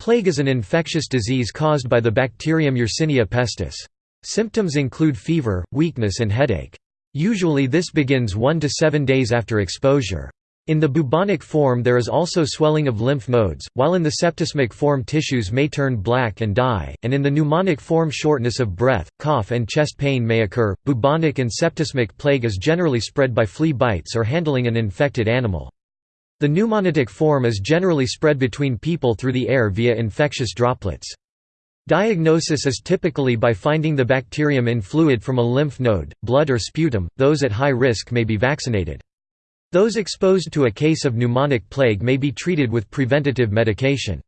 Plague is an infectious disease caused by the bacterium Yersinia pestis. Symptoms include fever, weakness and headache. Usually this begins 1 to 7 days after exposure. In the bubonic form there is also swelling of lymph nodes, while in the septicemic form tissues may turn black and die, and in the pneumonic form shortness of breath, cough and chest pain may occur. Bubonic and septicemic plague is generally spread by flea bites or handling an infected animal. The pneumonic form is generally spread between people through the air via infectious droplets. Diagnosis is typically by finding the bacterium in fluid from a lymph node, blood or sputum. Those at high risk may be vaccinated. Those exposed to a case of pneumonic plague may be treated with preventative medication.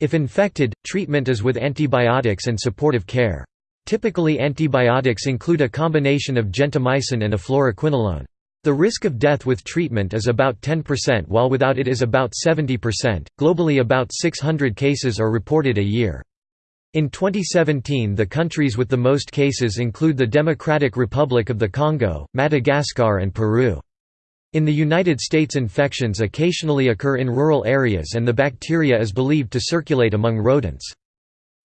If infected, treatment is with antibiotics and supportive care. Typically antibiotics include a combination of gentamicin and a fluoroquinolone. The risk of death with treatment is about 10% while without it is about 70%. Globally about 600 cases are reported a year. In 2017 the countries with the most cases include the Democratic Republic of the Congo, Madagascar and Peru. In the United States infections occasionally occur in rural areas and the bacteria is believed to circulate among rodents.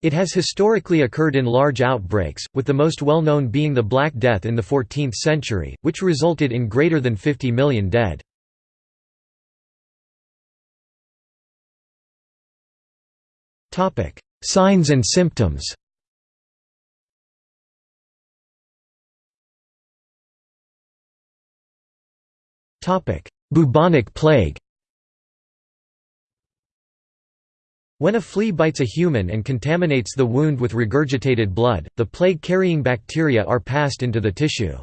It has historically occurred in large outbreaks, with the most well-known being the Black Death in the 14th century, which resulted in greater than 50 million dead. Signs and symptoms Bubonic plague When a flea bites a human and contaminates the wound with regurgitated blood, the plague-carrying bacteria are passed into the tissue.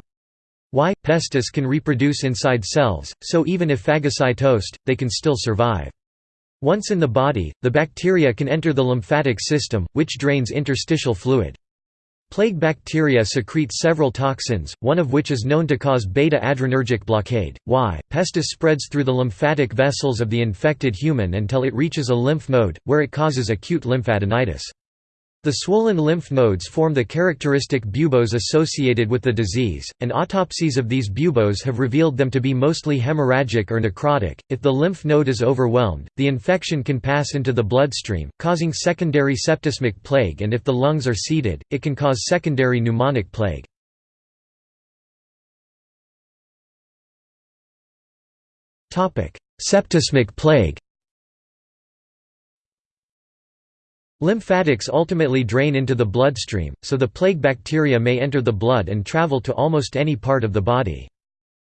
Y. pestis can reproduce inside cells, so even if phagocytosed, they can still survive. Once in the body, the bacteria can enter the lymphatic system, which drains interstitial fluid. Plague bacteria secrete several toxins, one of which is known to cause beta-adrenergic blockade. Y. pestis spreads through the lymphatic vessels of the infected human until it reaches a lymph node, where it causes acute lymphadenitis. The swollen lymph nodes form the characteristic buboes associated with the disease, and autopsies of these buboes have revealed them to be mostly hemorrhagic or necrotic. If the lymph node is overwhelmed, the infection can pass into the bloodstream, causing secondary septicemic plague, and if the lungs are seeded, it can cause secondary pneumonic plague. Septicemic plague Lymphatics ultimately drain into the bloodstream, so the plague bacteria may enter the blood and travel to almost any part of the body.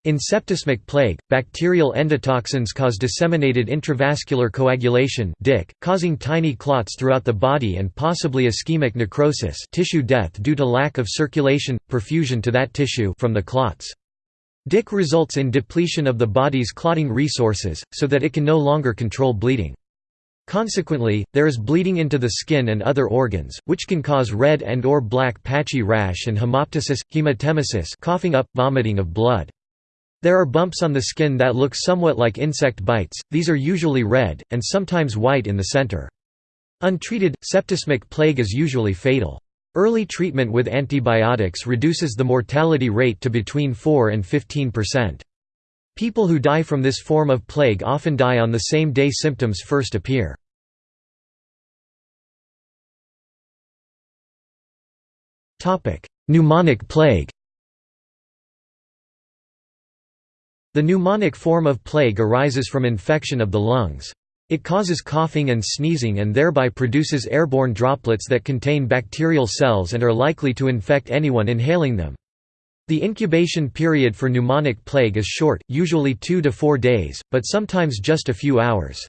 In septicemic plague, bacterial endotoxins cause disseminated intravascular coagulation DIC, causing tiny clots throughout the body and possibly ischemic necrosis tissue death due to lack of circulation, perfusion to that tissue from the clots. DIC results in depletion of the body's clotting resources, so that it can no longer control bleeding. Consequently, there is bleeding into the skin and other organs, which can cause red and or black patchy rash and hemoptysis, hematemesis coughing up, vomiting of blood. There are bumps on the skin that look somewhat like insect bites, these are usually red, and sometimes white in the center. Untreated, septicemic plague is usually fatal. Early treatment with antibiotics reduces the mortality rate to between 4 and 15 percent. People who die from this form of plague often die on the same day symptoms first appear. Pneumonic plague The pneumonic form of plague arises from infection of the lungs. It causes coughing and sneezing and thereby produces airborne droplets that contain bacterial cells and are likely to infect anyone inhaling them. The incubation period for pneumonic plague is short, usually 2 to 4 days, but sometimes just a few hours.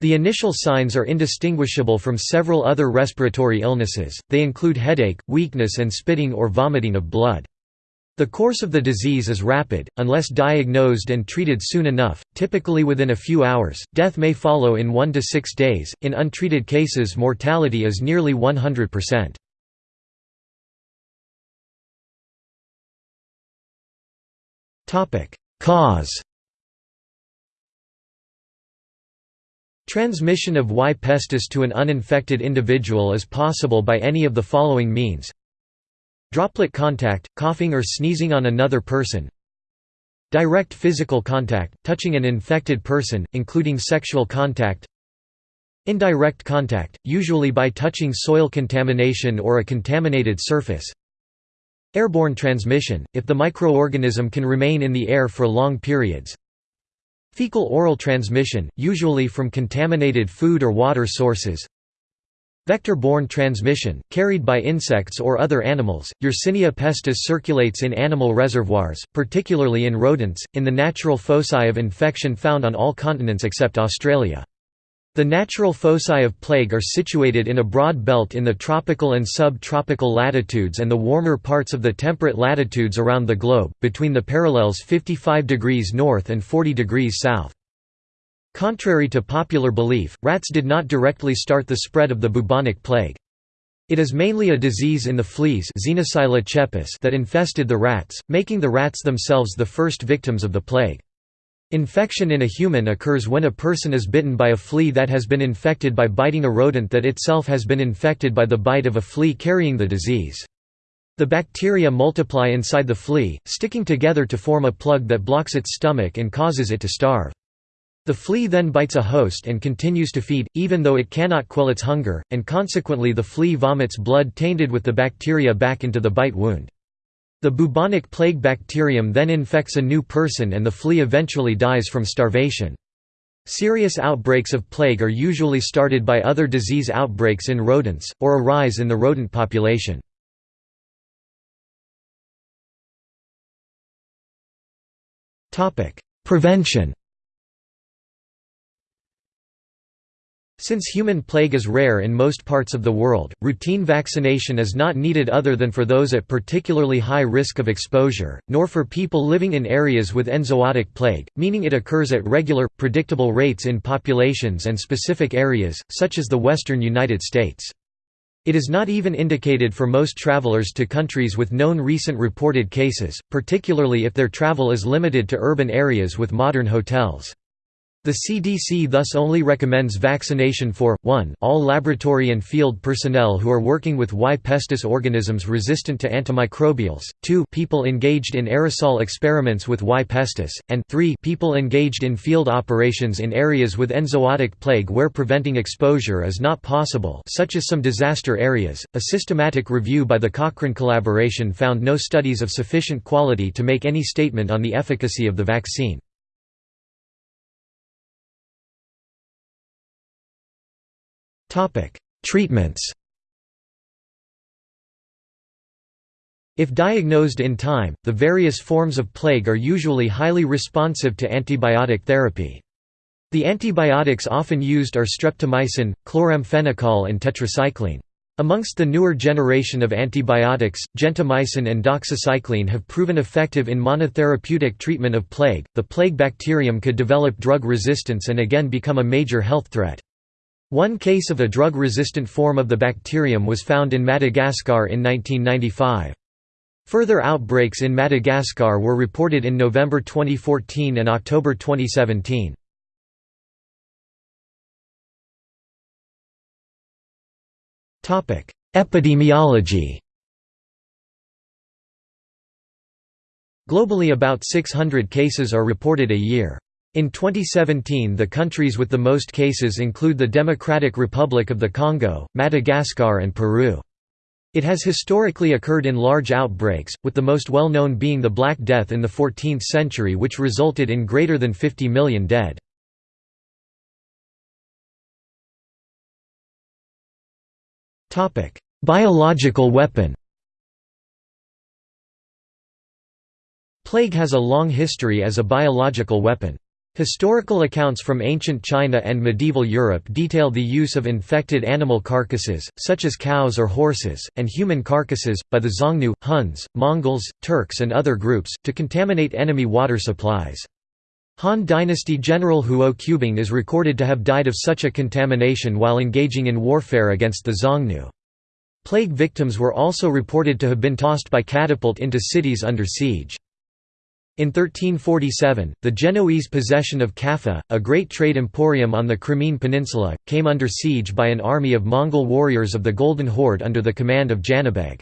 The initial signs are indistinguishable from several other respiratory illnesses, they include headache, weakness and spitting or vomiting of blood. The course of the disease is rapid, unless diagnosed and treated soon enough, typically within a few hours. Death may follow in 1 to 6 days. In untreated cases, mortality is nearly 100%. Cause Transmission of Y. pestis to an uninfected individual is possible by any of the following means Droplet contact, coughing or sneezing on another person Direct physical contact, touching an infected person, including sexual contact Indirect contact, usually by touching soil contamination or a contaminated surface. Airborne transmission, if the microorganism can remain in the air for long periods. Fecal-oral transmission, usually from contaminated food or water sources. Vector-borne transmission, carried by insects or other animals, Yersinia pestis circulates in animal reservoirs, particularly in rodents, in the natural foci of infection found on all continents except Australia. The natural foci of plague are situated in a broad belt in the tropical and sub-tropical latitudes and the warmer parts of the temperate latitudes around the globe, between the parallels 55 degrees north and 40 degrees south. Contrary to popular belief, rats did not directly start the spread of the bubonic plague. It is mainly a disease in the fleas that infested the rats, making the rats themselves the first victims of the plague. Infection in a human occurs when a person is bitten by a flea that has been infected by biting a rodent that itself has been infected by the bite of a flea carrying the disease. The bacteria multiply inside the flea, sticking together to form a plug that blocks its stomach and causes it to starve. The flea then bites a host and continues to feed, even though it cannot quell its hunger, and consequently the flea vomits blood tainted with the bacteria back into the bite wound. The bubonic plague bacterium then infects a new person and the flea eventually dies from starvation. Serious outbreaks of plague are usually started by other disease outbreaks in rodents, or a rise in the rodent population. Prevention Since human plague is rare in most parts of the world, routine vaccination is not needed other than for those at particularly high risk of exposure, nor for people living in areas with enzootic plague, meaning it occurs at regular, predictable rates in populations and specific areas, such as the western United States. It is not even indicated for most travelers to countries with known recent reported cases, particularly if their travel is limited to urban areas with modern hotels. The CDC thus only recommends vaccination for, 1 all laboratory and field personnel who are working with Y. pestis organisms resistant to antimicrobials, 2 people engaged in aerosol experiments with Y. pestis, and 3 people engaged in field operations in areas with enzootic plague where preventing exposure is not possible such as some disaster areas. A systematic review by the Cochrane collaboration found no studies of sufficient quality to make any statement on the efficacy of the vaccine. Treatments If diagnosed in time, the various forms of plague are usually highly responsive to antibiotic therapy. The antibiotics often used are streptomycin, chloramphenicol and tetracycline. Amongst the newer generation of antibiotics, gentamicin and doxycycline have proven effective in monotherapeutic treatment of plague. The plague bacterium could develop drug resistance and again become a major health threat. One case of a drug-resistant form of the bacterium was found in Madagascar in 1995. Further outbreaks in Madagascar were reported in November 2014 and October 2017. Epidemiology Globally about 600 cases are reported a year. In 2017 the countries with the most cases include the Democratic Republic of the Congo, Madagascar and Peru. It has historically occurred in large outbreaks, with the most well-known being the Black Death in the 14th century which resulted in greater than 50 million dead. Biological weapon Plague has a long history as a biological weapon. Historical accounts from ancient China and medieval Europe detail the use of infected animal carcasses, such as cows or horses, and human carcasses, by the Xiongnu, Huns, Mongols, Turks and other groups, to contaminate enemy water supplies. Han Dynasty General Huo Qubing is recorded to have died of such a contamination while engaging in warfare against the Xiongnu. Plague victims were also reported to have been tossed by catapult into cities under siege. In 1347, the Genoese possession of Kaffa, a great trade emporium on the Crimean Peninsula, came under siege by an army of Mongol warriors of the Golden Horde under the command of Janibeg.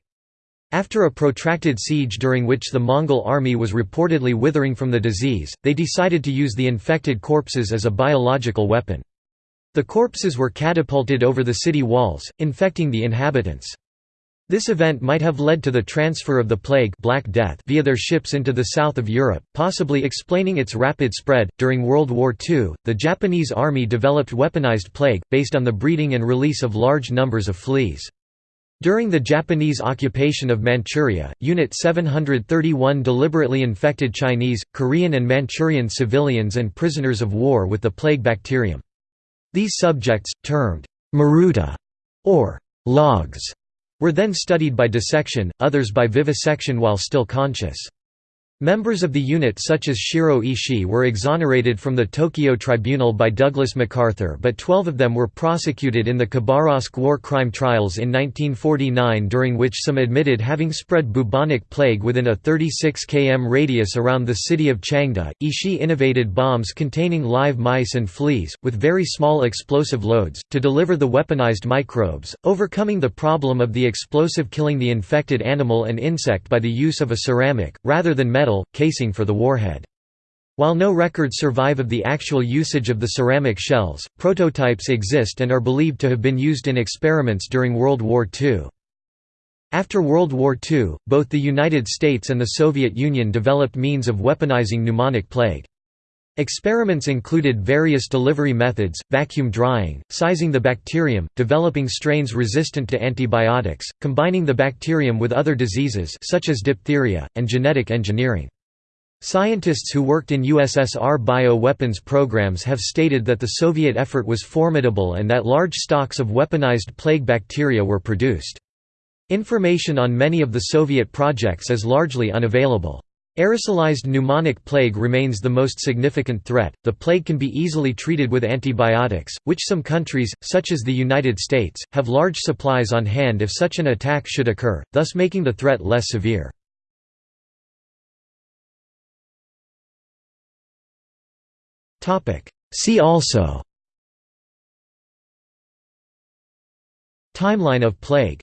After a protracted siege during which the Mongol army was reportedly withering from the disease, they decided to use the infected corpses as a biological weapon. The corpses were catapulted over the city walls, infecting the inhabitants. This event might have led to the transfer of the plague Black Death via their ships into the south of Europe, possibly explaining its rapid spread. During World War II, the Japanese army developed weaponized plague, based on the breeding and release of large numbers of fleas. During the Japanese occupation of Manchuria, Unit 731 deliberately infected Chinese, Korean and Manchurian civilians and prisoners of war with the plague bacterium. These subjects, termed maruta or logs, were then studied by dissection, others by vivisection while still conscious. Members of the unit such as Shiro Ishii were exonerated from the Tokyo Tribunal by Douglas MacArthur but 12 of them were prosecuted in the Khabarovsk war crime trials in 1949 during which some admitted having spread bubonic plague within a 36 km radius around the city of Changde. Ishii innovated bombs containing live mice and fleas, with very small explosive loads, to deliver the weaponized microbes, overcoming the problem of the explosive killing the infected animal and insect by the use of a ceramic, rather than metal casing for the warhead. While no records survive of the actual usage of the ceramic shells, prototypes exist and are believed to have been used in experiments during World War II. After World War II, both the United States and the Soviet Union developed means of weaponizing pneumonic plague. Experiments included various delivery methods, vacuum drying, sizing the bacterium, developing strains resistant to antibiotics, combining the bacterium with other diseases such as diphtheria, and genetic engineering. Scientists who worked in USSR bio-weapons programs have stated that the Soviet effort was formidable and that large stocks of weaponized plague bacteria were produced. Information on many of the Soviet projects is largely unavailable. Aerosolized pneumonic plague remains the most significant threat. The plague can be easily treated with antibiotics, which some countries, such as the United States, have large supplies on hand if such an attack should occur, thus making the threat less severe. See also Timeline of plague